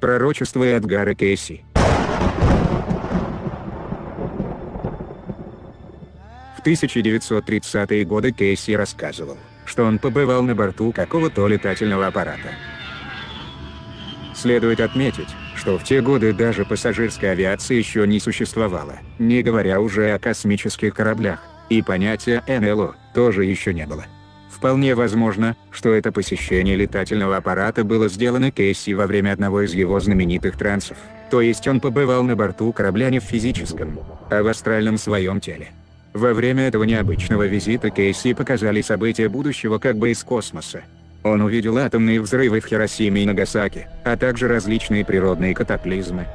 Пророчество Эдгара Кейси. В 1930-е годы Кейси рассказывал, что он побывал на борту какого-то летательного аппарата. Следует отметить, что в те годы даже пассажирской авиации еще не существовало, не говоря уже о космических кораблях, и понятия НЛО тоже еще не было. Вполне возможно, что это посещение летательного аппарата было сделано Кейси во время одного из его знаменитых трансов, то есть он побывал на борту корабля не в физическом, а в астральном своем теле. Во время этого необычного визита Кейси показали события будущего как бы из космоса. Он увидел атомные взрывы в Хиросиме и Нагасаки, а также различные природные катаклизмы.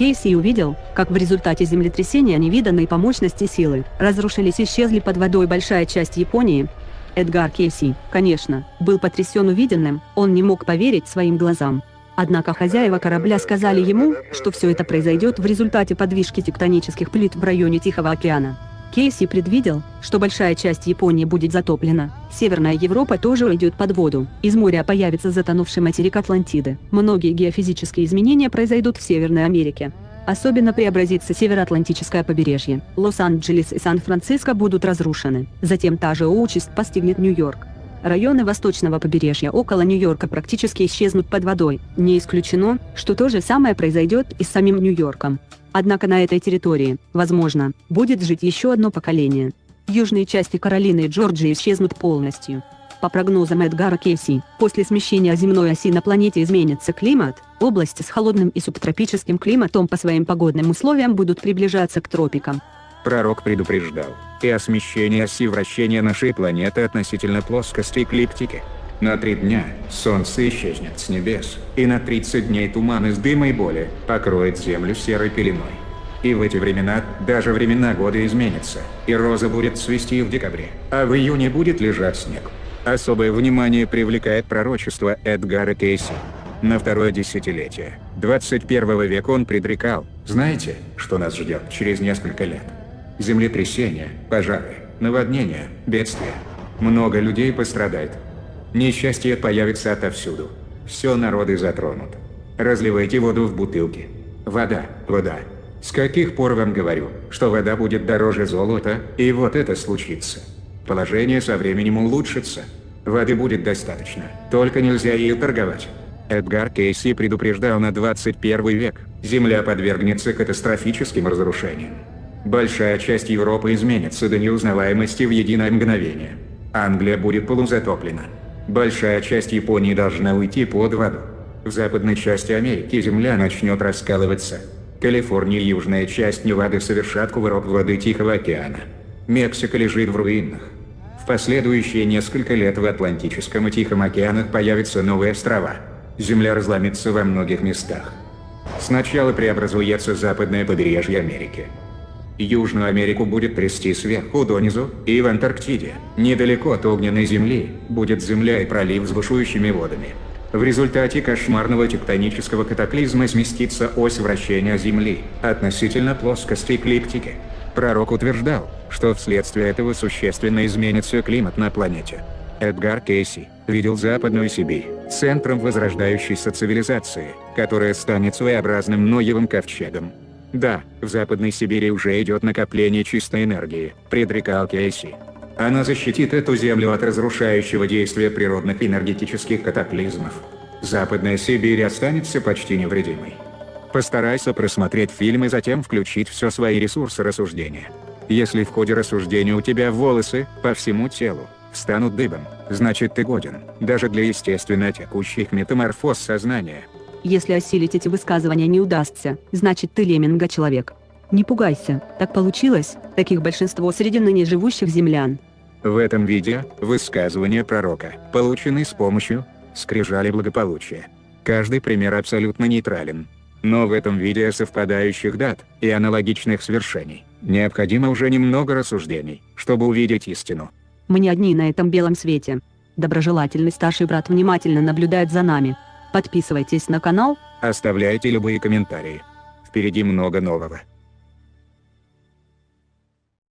Кейси увидел, как в результате землетрясения невиданной по мощности силы, разрушились и исчезли под водой большая часть Японии. Эдгар Кейси, конечно, был потрясен увиденным, он не мог поверить своим глазам. Однако хозяева корабля сказали ему, что все это произойдет в результате подвижки тектонических плит в районе Тихого океана. Кейси предвидел, что большая часть Японии будет затоплена, Северная Европа тоже уйдет под воду, из моря появится затонувший материк Атлантиды. Многие геофизические изменения произойдут в Северной Америке. Особенно преобразится североатлантическое побережье. Лос-Анджелес и Сан-Франциско будут разрушены. Затем та же участь постигнет Нью-Йорк. Районы восточного побережья около Нью-Йорка практически исчезнут под водой. Не исключено, что то же самое произойдет и с самим Нью-Йорком. Однако на этой территории, возможно, будет жить еще одно поколение. Южные части Каролины и Джорджии исчезнут полностью. По прогнозам Эдгара Кейси, после смещения земной оси на планете изменится климат, области с холодным и субтропическим климатом по своим погодным условиям будут приближаться к тропикам. Пророк предупреждал и о смещении оси вращения нашей планеты относительно плоскости эклиптики. На три дня Солнце исчезнет с небес, и на 30 дней туман из дыма и боли покроет Землю серой пеленой. И в эти времена даже времена года изменятся, и роза будет цвести в декабре, а в июне будет лежать снег. Особое внимание привлекает пророчество Эдгара Кейси. На второе десятилетие 21 века он предрекал, знаете, что нас ждет через несколько лет? Землетрясения, пожары, наводнения, бедствия. Много людей пострадает, Несчастье появится отовсюду. Все народы затронут. Разливайте воду в бутылки. Вода, вода. С каких пор вам говорю, что вода будет дороже золота, и вот это случится. Положение со временем улучшится. Воды будет достаточно, только нельзя ее торговать. Эдгар Кейси предупреждал на 21 век, Земля подвергнется катастрофическим разрушениям. Большая часть Европы изменится до неузнаваемости в единое мгновение. Англия будет полузатоплена. Большая часть Японии должна уйти под воду. В западной части Америки земля начнет раскалываться. Калифорния и южная часть Невады совершат кувырок воды Тихого океана. Мексика лежит в руинах. Последующие несколько лет в Атлантическом и Тихом океанах появятся новые острова. Земля разломится во многих местах. Сначала преобразуется западное побережье Америки. Южную Америку будет трясти сверху донизу, и в Антарктиде, недалеко от огненной земли, будет земля и пролив с бушующими водами. В результате кошмарного тектонического катаклизма сместится ось вращения Земли относительно плоскости эклиптики. Пророк утверждал, что вследствие этого существенно изменится климат на планете. Эдгар Кейси видел Западную Сибирь центром возрождающейся цивилизации, которая станет своеобразным Ноевым ковчегом. Да, в Западной Сибири уже идет накопление чистой энергии, предрекал Кейси. Она защитит эту землю от разрушающего действия природных энергетических катаклизмов. Западная Сибирь останется почти невредимой. Постарайся просмотреть фильм и затем включить все свои ресурсы рассуждения. Если в ходе рассуждения у тебя волосы, по всему телу, встанут дыбом, значит ты годен, даже для естественно текущих метаморфоз сознания. Если осилить эти высказывания не удастся, значит ты леминга человек. Не пугайся, так получилось, таких большинство среди ныне живущих землян. В этом видео – высказывания пророка, полученные с помощью скрижали благополучия. Каждый пример абсолютно нейтрален. Но в этом видео совпадающих дат и аналогичных свершений необходимо уже немного рассуждений, чтобы увидеть истину. Мы не одни на этом белом свете. Доброжелательный старший брат внимательно наблюдает за нами, Подписывайтесь на канал. Оставляйте любые комментарии. Впереди много нового.